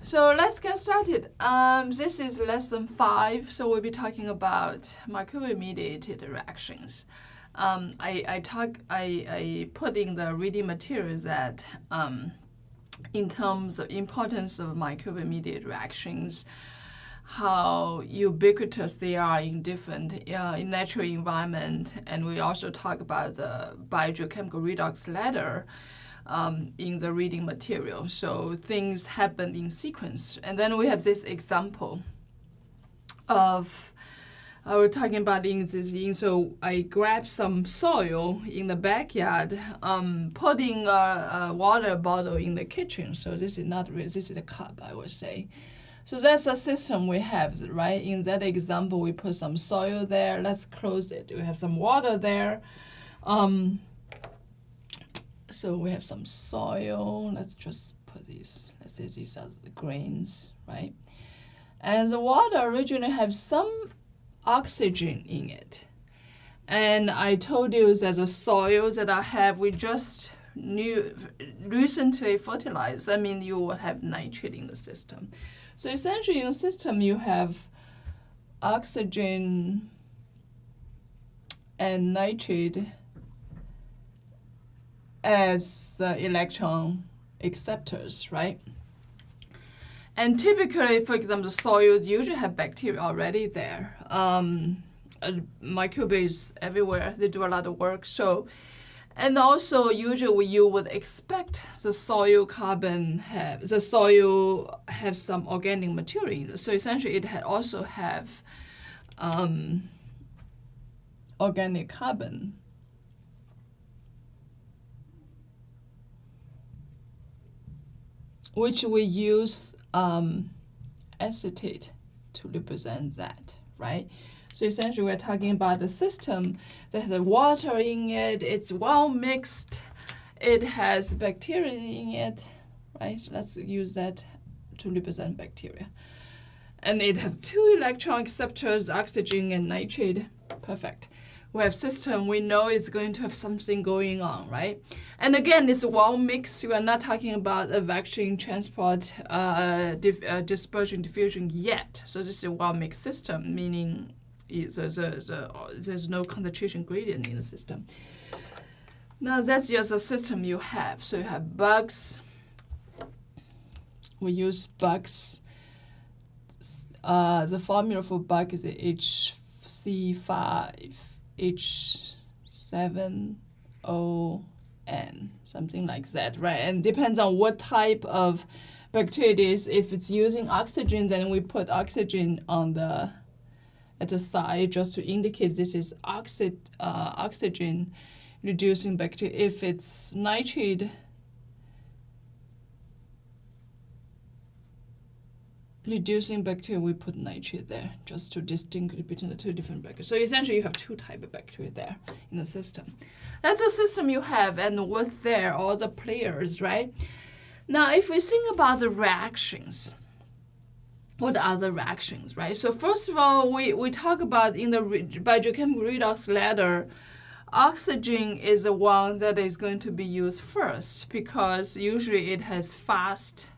So let's get started. Um, this is lesson five, so we'll be talking about microbe-mediated reactions. Um, I, I talk I, I put in the reading materials that um, in terms of importance of microbe-mediated reactions, how ubiquitous they are in different uh, in natural environment, and we also talk about the biogeochemical redox ladder um, in the reading material. So things happen in sequence. And then we have this example of I uh, was talking about in this in so I grabbed some soil in the backyard, um, putting a, a, water bottle in the kitchen. So this is not really, this is a cup, I would say. So that's the system we have, right? In that example, we put some soil there. Let's close it. We have some water there. Um, so we have some soil. Let's just put these, let's say these are the grains, right? And the water originally have some oxygen in it. And I told you that the soil that I have, we just new, recently fertilized. I mean, you will have nitrate in the system. So essentially in the system, you have oxygen and nitrate as uh, electron acceptors, right? And typically, for example, the soils usually have bacteria already there. Um, uh, microbes everywhere, they do a lot of work. So, and also usually you would expect the soil carbon have, the soil have some organic material. So essentially it ha also have um, organic carbon which we use um, acetate to represent that, right? So essentially we're talking about a system that has water in it, it's well mixed, it has bacteria in it, right? So let's use that to represent bacteria. And it have two electron acceptors, oxygen and nitrate. Perfect we have system, we know it's going to have something going on, right? And again, it's well mixed. We are not talking about a vacuum transport, uh, uh, dispersion, diffusion yet. So this is a well mixed system, meaning there's, there's, there's no concentration gradient in the system. Now that's just a system you have. So you have bugs. We use bugs. Uh, the formula for bug is HC5 H7O N, something like that, right? And depends on what type of bacteria it is. If it's using oxygen, then we put oxygen on the at the side just to indicate this is oxy, uh, oxygen reducing bacteria. If it's nitrate reducing bacteria, we put nitrate there just to distinguish between the two different bacteria. So essentially you have two type of bacteria there in the system. That's the system you have and what's there, all the players, right? Now if we think about the reactions, what are the reactions, right? So first of all, we, we talk about in the biochemical redox ladder, oxygen is the one that is going to be used first because usually it has fast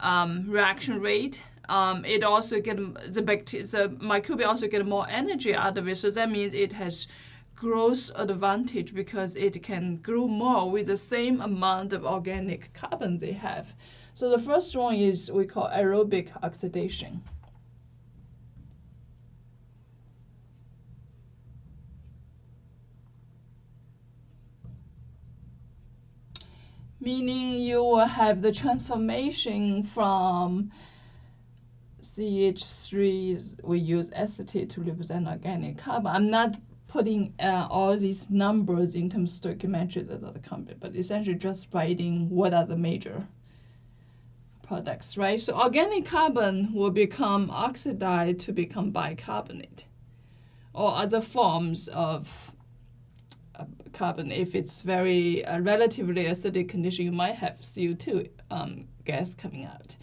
um, reaction rate. Um, it also get the bacteria, the microbe also get more energy out of it. So that means it has growth advantage because it can grow more with the same amount of organic carbon they have. So the first one is we call aerobic oxidation. Meaning you will have the transformation from CH3, we use acetate to represent organic carbon. I'm not putting uh, all these numbers in terms of stoichiometry as other company, but essentially just writing what are the major products, right? So organic carbon will become oxidized to become bicarbonate or other forms of carbon. If it's very uh, relatively acidic condition, you might have CO2 um, gas coming out.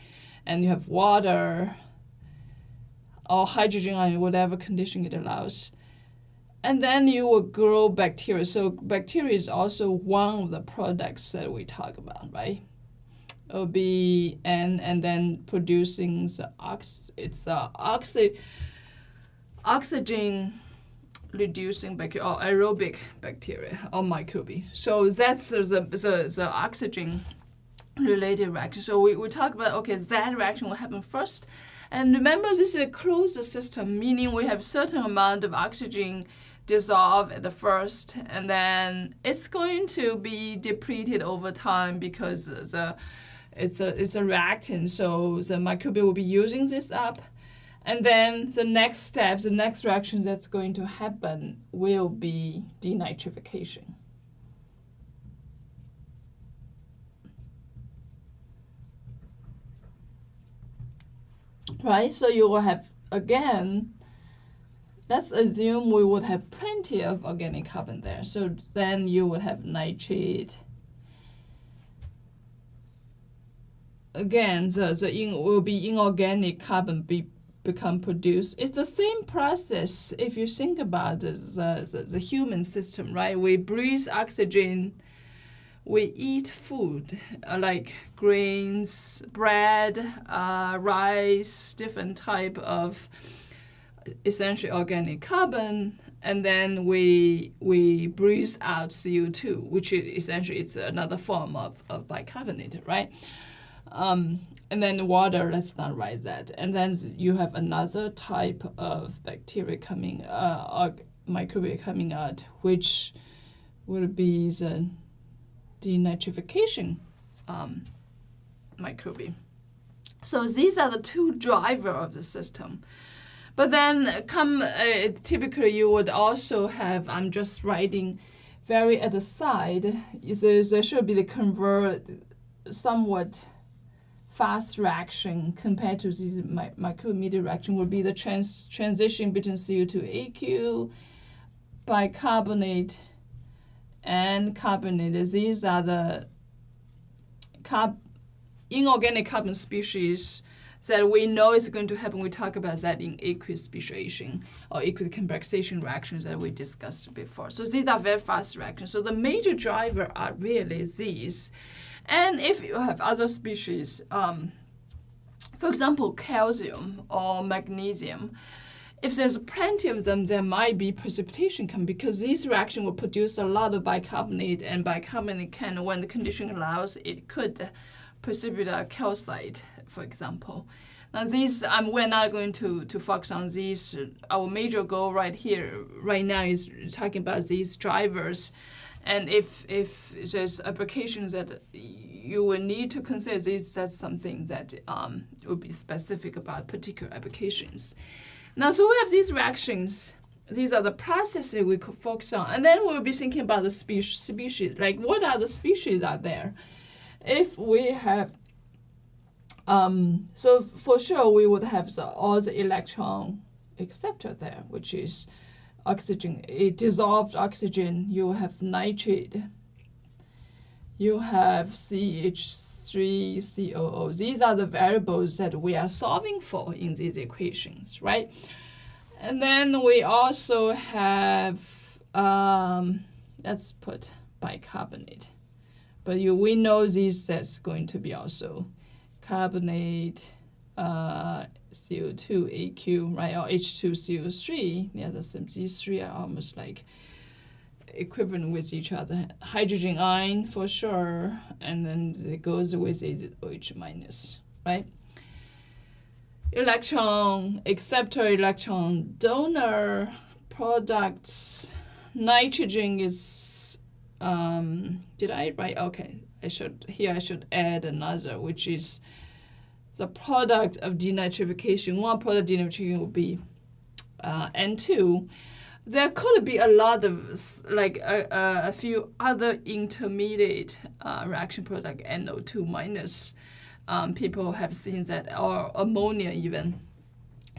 And you have water or hydrogen on whatever condition it allows. And then you will grow bacteria. So bacteria is also one of the products that we talk about, right? It'll be N and then producing the ox it's a oxy oxygen reducing bacteria aerobic bacteria or microbe. So that's the, the, the oxygen related reaction. So we, we talk about, okay, that reaction will happen first. And remember, this is a closed system, meaning we have certain amount of oxygen dissolve at the first, and then it's going to be depleted over time because the it's a it's a reactant. So the microbial will be using this up, and then the next step, the next reaction that's going to happen will be denitrification. Right, so you will have again let's assume we would have plenty of organic carbon there. So then you would have nitrate. Again, the, the in, will be inorganic carbon be, become produced. It's the same process if you think about the, the, the human system, right? We breathe oxygen, we eat food uh, like grains, bread, uh, rice, different type of essentially organic carbon, and then we we breathe out CO2, which is essentially it's another form of, of bicarbonate, right? Um, and then water, let's not write that. And then you have another type of bacteria coming, uh, microbial coming out, which would be the denitrification um, microbe. So these are the two driver of the system. But then come, uh, typically you would also have, I'm just writing very at the side, there should be the convert somewhat fast reaction compared to this mi micromedia reaction would be the trans transition between CO2AQ, bicarbonate, and carbonate. These are the carb inorganic carbon species that we know is going to happen. We talk about that in aqueous speciation or aqueous complexation reactions that we discussed before. So these are very fast reactions. So the major driver are really these. And if you have other species, um, for example, calcium or magnesium, if there's plenty of them, there might be precipitation come because this reaction will produce a lot of bicarbonate and bicarbonate can, when the condition allows, it could precipitate calcite for example. Now these, um, we're not going to, to focus on these. Our major goal right here, right now is talking about these drivers. And if, if there's applications that you will need to consider these, that's something that um, will be specific about particular applications. Now, so we have these reactions. These are the processes we could focus on. And then we'll be thinking about the species, species. Like, what are the species out there? If we have um, so for sure, we would have the, all the electron acceptor there, which is oxygen, a dissolved oxygen. You have nitrate. You have CH3COO. These are the variables that we are solving for in these equations, right? And then we also have, um, let's put bicarbonate. But you, we know this that's going to be also carbonate uh, CO2 AQ, right, or H2CO3, yeah, the same. These three are almost like equivalent with each other. Hydrogen ion for sure, and then it goes with it OH minus, right? Electron, acceptor electron, donor, products, nitrogen is, um, did I write? Okay, I should here I should add another, which is the product of denitrification. One product of denitrification would be uh, N2. There could be a lot of like a, a, few other intermediate uh, reaction product NO2 minus. Um, people have seen that or ammonia even.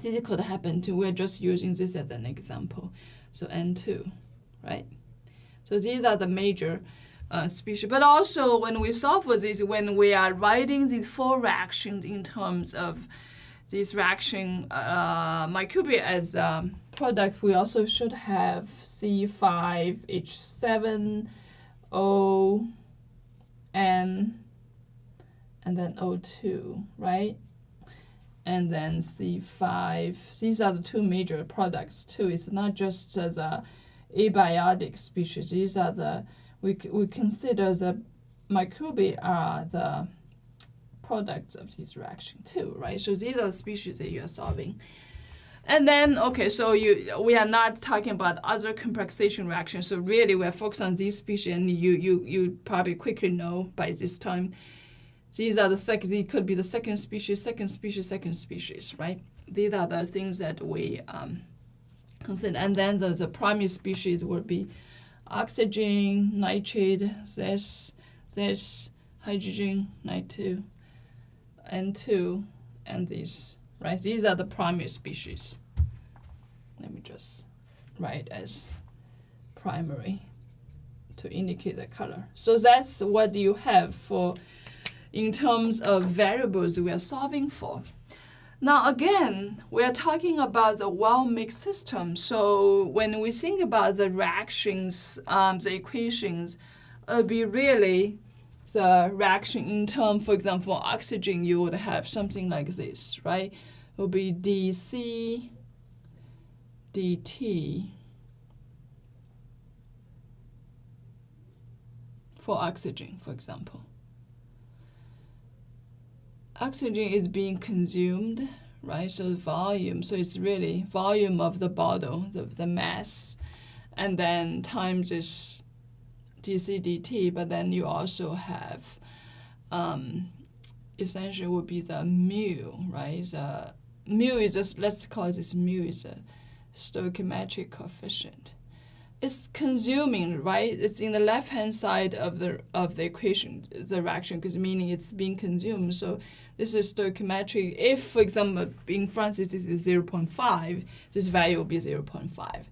This could happen too. We're just using this as an example. So N2, right? So these are the major uh, species. But also when we solve for this, when we are writing these four reactions in terms of this reaction uh, as a product, we also should have C5H7O N and then O2, right? And then C5. These are the two major products too. It's not just the abiotic species. These are the, we, we consider the microbi are the products of this reaction too, right? So these are the species that you are solving. And then, okay, so you we are not talking about other complexation reactions. So really, we're focused on these species, and you you you probably quickly know by this time. These are the second. It could be the second species, second species, second species, right? These are the things that we um, consider. And then the, the primary species would be oxygen, nitrate, this, this, hydrogen, Ni2, N2, and these right? These are the primary species. Let me just write as primary to indicate the color. So that's what you have for in terms of variables we are solving for. Now again, we are talking about the well-mixed system. So when we think about the reactions, um, the equations, it'll be really the reaction in term, for example, oxygen, you would have something like this, right? It will be dC dt for oxygen, for example. Oxygen is being consumed, right? So volume, so it's really volume of the bottle, the, the mass, and then times is dc dt, but then you also have um, essentially would be the mu, right? The mu is just, let's call this mu is a stoichiometric coefficient. It's consuming, right? It's in the left-hand side of the of the equation, the reaction, because meaning it's being consumed. So this is stoichiometric. If, for example, in France this is 0.5, this value will be 0.5.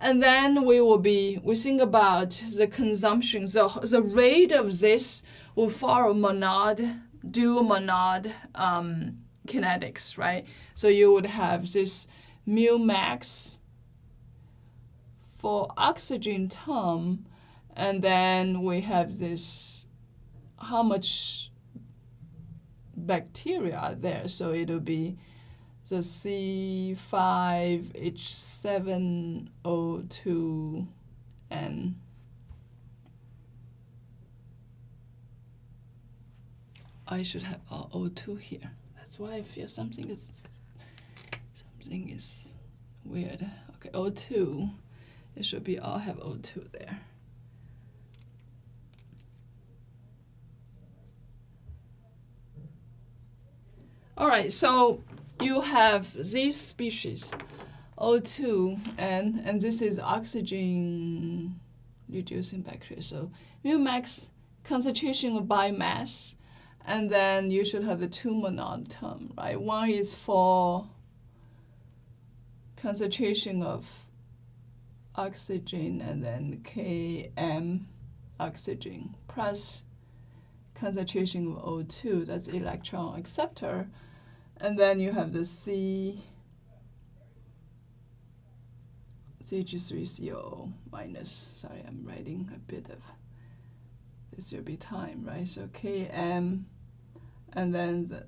And then we will be, we think about the consumption, So the rate of this will follow monod, dual monod um, kinetics, right? So you would have this mu max for oxygen term, and then we have this, how much bacteria are there. So it'll be the C5H7O2 and I should have O2 here. That's why I feel something is something is weird. Okay, O2. It should be all have O2 there. All right, so you have these species, O2, and, and this is oxygen reducing bacteria. So mu max concentration of biomass, and then you should have the two monod term, right? One is for concentration of oxygen, and then Km oxygen plus concentration of O2, that's electron acceptor, and then you have the C CH3CO minus, sorry, I'm writing a bit of, this will be time, right? So Km, and then the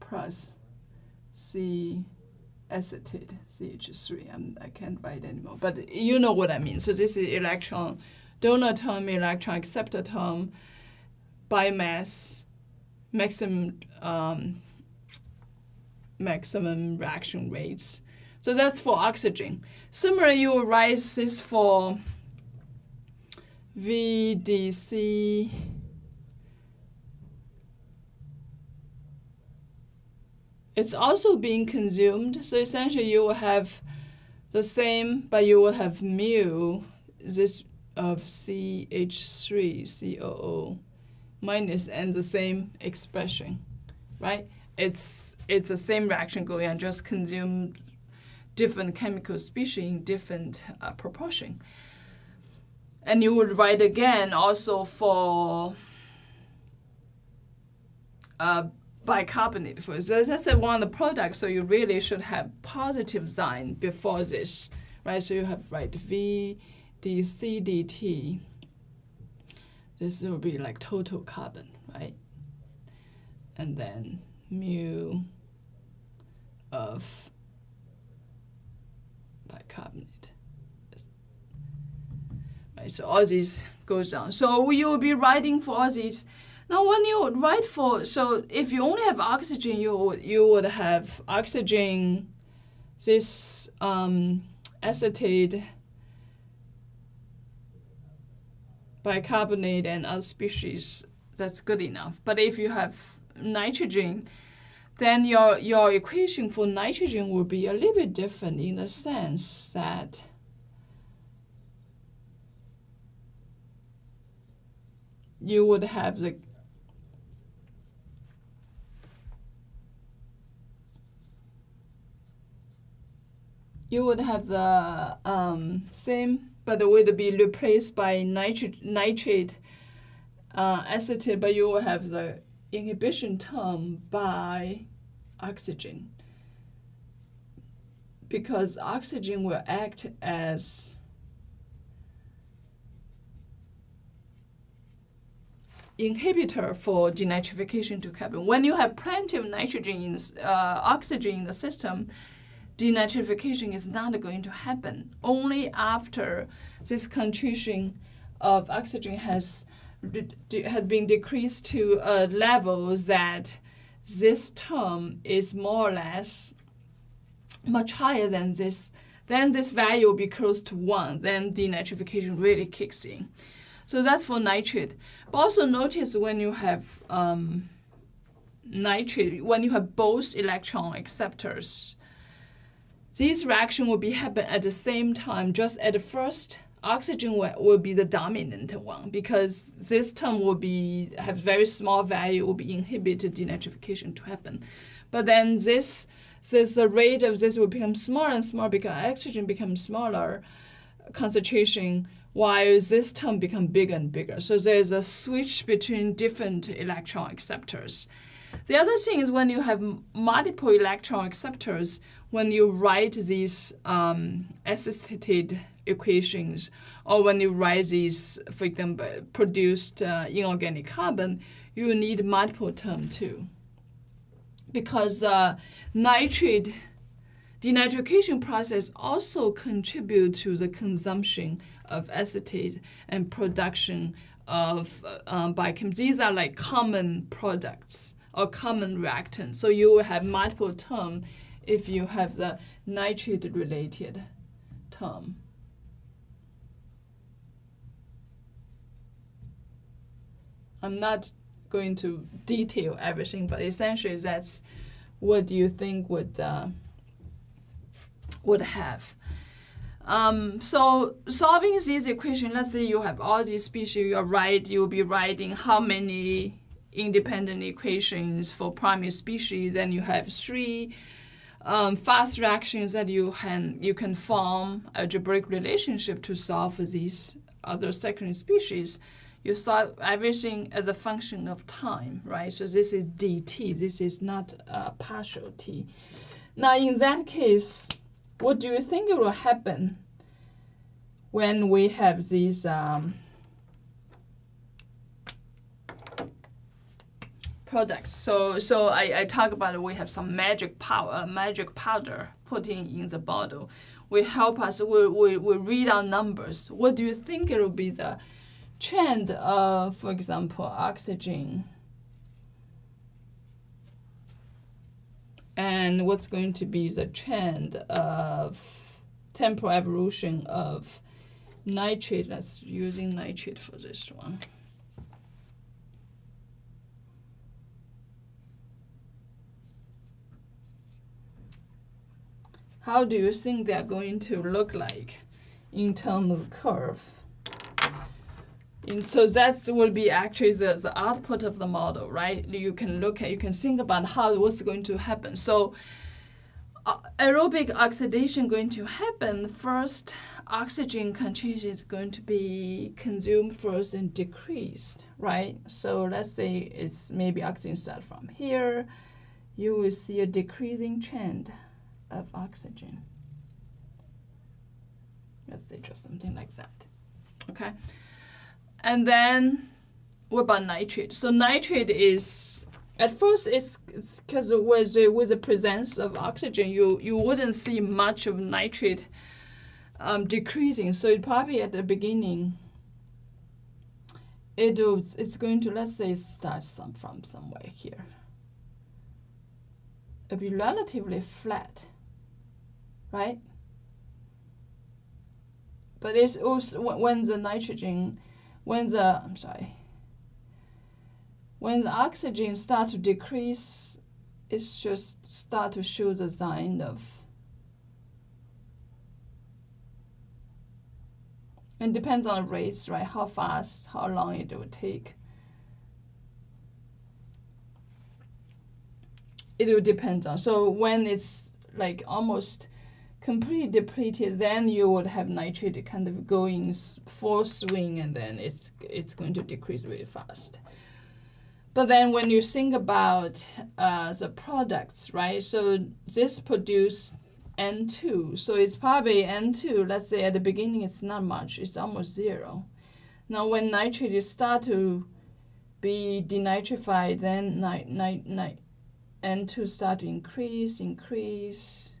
plus C acetate, CH3. I'm, I can't write anymore, but you know what I mean. So this is electron donor term, electron acceptor term, biomass, maximum um, maximum reaction rates. So that's for oxygen. Similarly, you will write this for VDC it's also being consumed. So essentially you will have the same, but you will have mu, this of CH3COO minus and the same expression, right? It's, it's the same reaction going on, just consume different chemical species in different uh, proportion. And you would write again also for uh, bicarbonate. For so that's one of the products, so you really should have positive sign before this, right? So you have right V, D, C, D, T. This will be like total carbon, right? And then mu of bicarbonate. Right, so all these goes down. So you will be writing for all these. Now when you write for, so if you only have oxygen, you you would have oxygen, this um, acetate, bicarbonate and other species, that's good enough. But if you have nitrogen, then your, your equation for nitrogen will be a little bit different in the sense that you would have the you would have the um, same, but it would be replaced by nitrate, nitrate uh, acetate, but you will have the inhibition term by oxygen because oxygen will act as inhibitor for denitrification to happen. When you have plenty of nitrogen in uh, oxygen in the system, denitrification is not going to happen. Only after this concentration of oxygen has has been decreased to a level that this term is more or less much higher than this, then this value will be close to 1, then denitrification really kicks in. So that's for nitrate. But also notice when you have um, nitrate, when you have both electron acceptors, this reaction will be happen at the same time, just at the first oxygen will, be the dominant one because this term will be have very small value will be inhibited denitrification to happen. But then this this the rate of this will become smaller and smaller because oxygen becomes smaller concentration while this term become bigger and bigger. So there's a switch between different electron acceptors. The other thing is when you have multiple electron acceptors, when you write these um, acetate equations, or when you write these, for example, produced uh, inorganic carbon, you need multiple term too. Because uh, nitrate denitrification process also contribute to the consumption of acetate and production of uh, um. These are like common products or common reactant. So you will have multiple term if you have the nitrate related term. I'm not going to detail everything, but essentially that's what you think would uh, would have. Um, so solving this equation, let's say you have all these species, you're right, you'll be writing how many independent equations for primary species, and you have three um, fast reactions that you can you can form algebraic relationship to solve these other secondary species you solve everything as a function of time, right? So this is dt. This is not a partial t. Now, in that case, what do you think will happen when we have these um, products? So, so I, I talk about we have some magic power, uh, magic powder put in in the bottle. We help us, we, we, we read our numbers. What do you think it will be the trend of, for example, oxygen. And what's going to be the trend of temporal evolution of nitrate? Let's using nitrate for this one. How do you think they're going to look like in terms of curve? And so that will be actually the, the output of the model, right? You can look at, you can think about how what's going to happen. So uh, aerobic oxidation going to happen first, oxygen concentration is going to be consumed first and decreased, right? So let's say it's maybe oxygen start from here, you will see a decreasing trend of oxygen. Let's say just something like that, okay? And then what about nitrate? So nitrate is at first it's because with the, with the presence of oxygen, you you wouldn't see much of nitrate um, decreasing. So it probably at the beginning, it it's going to let's say start some from somewhere here. It'll be relatively flat, right? But it's also when the nitrogen, when the I'm sorry when the oxygen start to decrease, it's just start to show the sign of and depends on the rates, right? How fast, how long it will take. It will depend on. So when it's like almost completely depleted, then you would have nitrate kind of going full swing, and then it's it's going to decrease really fast. But then when you think about uh, the products, right? So this produce N2. So it's probably N2, let's say at the beginning it's not much, it's almost zero. Now when nitrate start to be denitrified, then ni ni ni N2 start to increase, increase,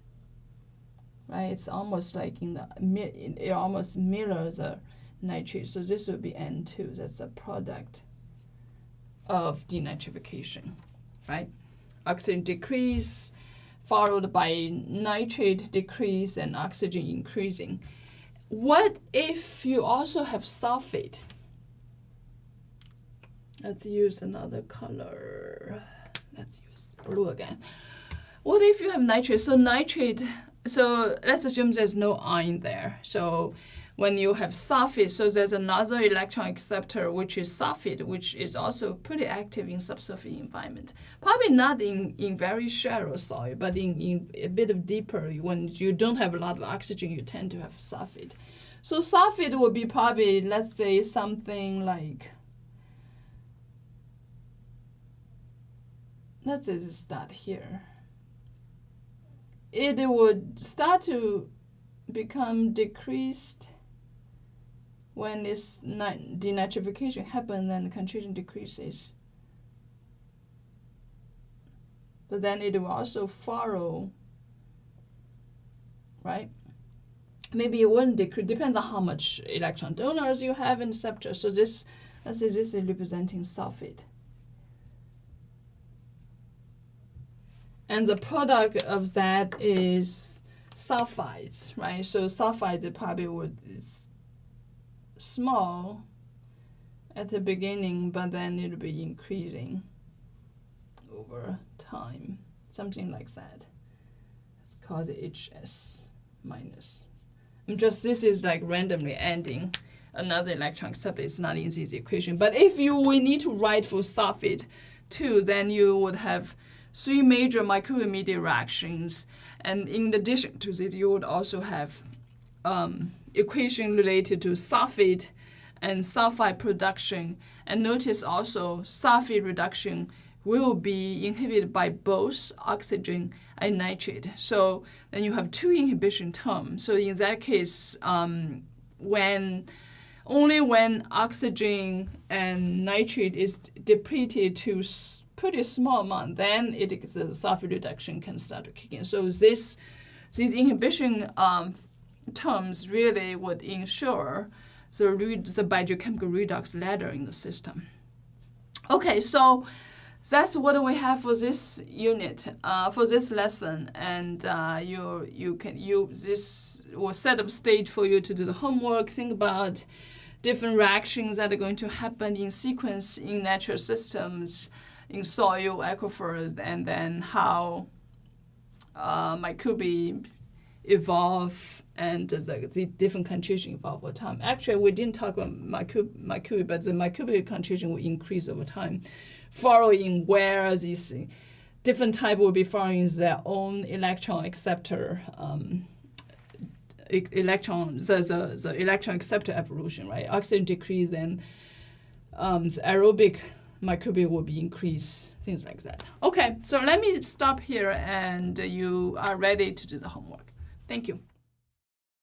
right? It's almost like in the, it almost mirrors the nitrate. So this would be N2, that's a product of denitrification, right? Oxygen decrease followed by nitrate decrease and oxygen increasing. What if you also have sulfate? Let's use another color. Let's use blue again. What if you have nitrate? So nitrate, so let's assume there's no ion there. So when you have sulfate, so there's another electron acceptor, which is sulfate, which is also pretty active in subsurface environment. Probably not in, in very shallow soil, but in, in a bit of deeper, when you don't have a lot of oxygen, you tend to have sulfate. So sulfate would be probably, let's say, something like, let's just start here. It would start to become decreased when this denitrification happens, then the concentration decreases. But then it will also follow, right? Maybe it wouldn't decrease, depends on how much electron donors you have in the. So this, let's say this is representing sulfate. And the product of that is sulfides, right? So sulfides probably would is small at the beginning, but then it'll be increasing over time, something like that. It's called HS minus. I'm just this is like randomly ending another electron, except it's not in this equation. But if you we need to write for sulfate too, then you would have three major microbe-mediated reactions. And in addition to that, you would also have um, equation related to sulfate and sulfide production. And notice also sulfate reduction will be inhibited by both oxygen and nitrate. So then you have two inhibition terms. So in that case, um, when only when oxygen and nitrate is depleted to pretty small amount, then it the sulfate reduction can start to kick in. So this these inhibition um, terms really would ensure the, the biogeochemical redox ladder in the system. Okay, so that's what we have for this unit, uh, for this lesson, and uh, you you can you this will set up stage for you to do the homework. Think about different reactions that are going to happen in sequence in natural systems, in soil aquifers, and then how uh, microbe evolve and the, the different contribution evolve over time. Actually, we didn't talk about microbe, but the microbial contribution will increase over time, following where these different type will be following their own electron acceptor um, electron the, the, the electron acceptor evolution, right? Oxygen decrease and um, the aerobic microbial will be increased, things like that. Okay, so let me stop here and you are ready to do the homework. Thank you.